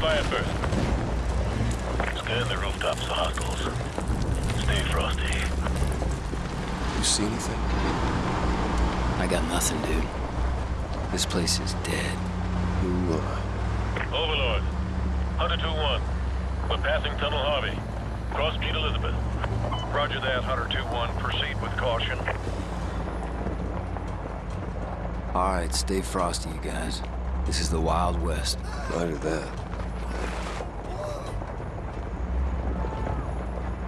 fire first. Scan the rooftops for hostiles. Stay frosty. You see anything? I got nothing, dude. This place is dead. Ooh, uh, Overlord. Hunter 2-1. We're passing Tunnel Harvey. Cross Street Elizabeth. Roger that, Hunter 2-1. Proceed with caution. All right, stay frosty, you guys. This is the Wild West. Roger that.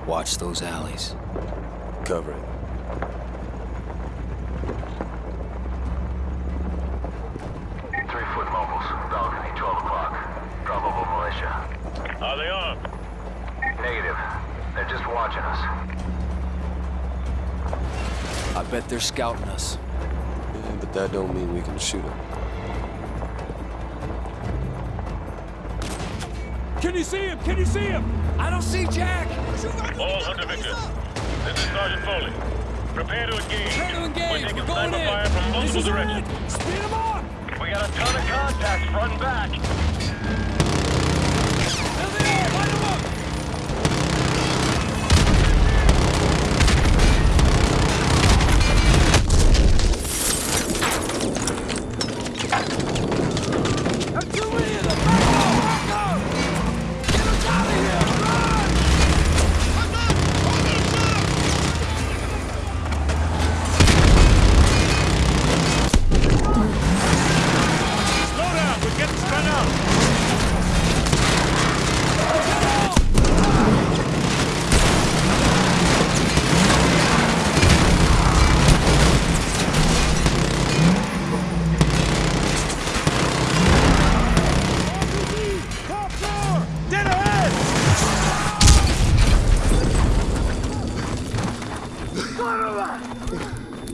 Watch those alleys. Cover it. Three-foot mobiles. Balcony, 12 o'clock. Probable militia. Are they armed? Negative. They're just watching us. I bet they're scouting us. Yeah, but that don't mean we can shoot them. Can you see him? Can you see him? I don't see Jack! All Hunter Victor. This is Sergeant Foley. Prepare to engage. Prepare to engage. We're taking We're going in. fire from multiple directions. Speed them up! We got a ton of contacts front and back.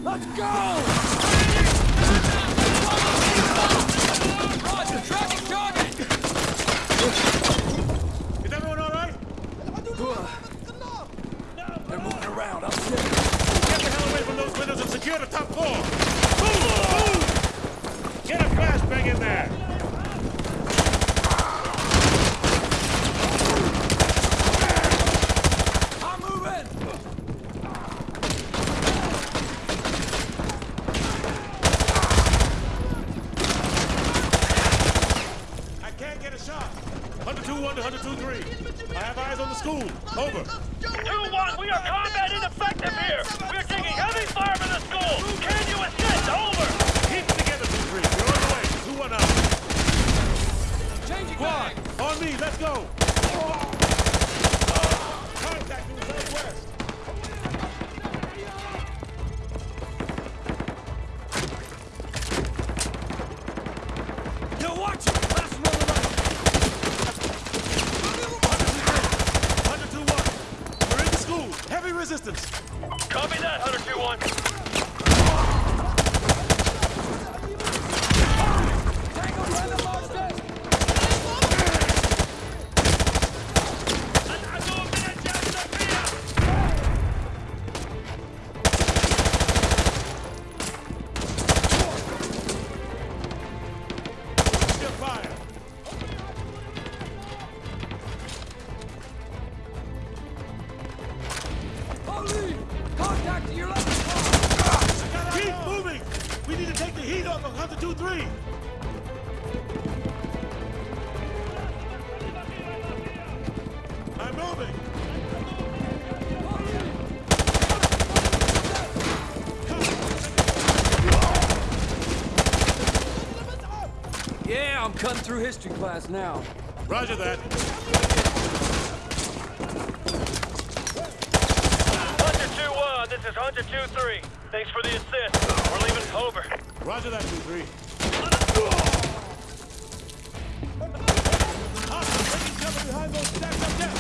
Let's go! Roger, tracking target! Is everyone all right? They're moving around, I'm. Get the hell away from those windows and secure the top floor. Move! Move! Get a flashbang in there. I'm moving! I can't get a shot. 102-1 to 102-3. I have eyes on the school. Over. 2-1, we are combat ineffective here. We are taking heavy fire from the school. Heavy resistance. Copy that, Hunter 2-1. Contact to your left! Keep moving. We need to take the heat off of 102-3. I'm moving. Yeah, I'm cutting through history class now. Roger that. Hunter 2-1, this is Hunter 2-3. Thanks for the assist. We're leaving over. Roger that, 2-3. Hostiles taking cover behind those stacks up there.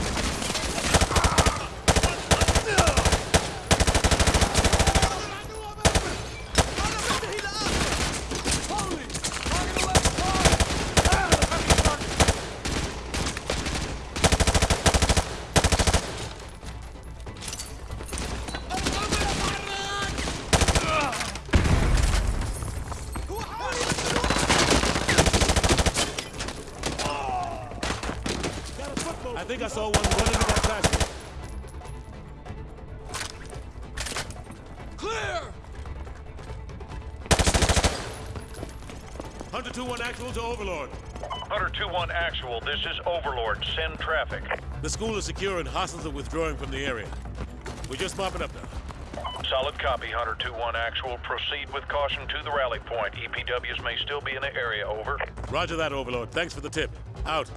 Holy! Target left! I think I saw one run into that classroom. Clear! Hunter 2-1 actual to Overlord. Hunter 2-1 actual, this is Overlord. Send traffic. The school is secure and hostiles are withdrawing from the area. We're just mopping up now. Solid copy, Hunter 2-1 actual. Proceed with caution to the rally point. EPWs may still be in the area, over. Roger that, Overlord. Thanks for the tip. Out.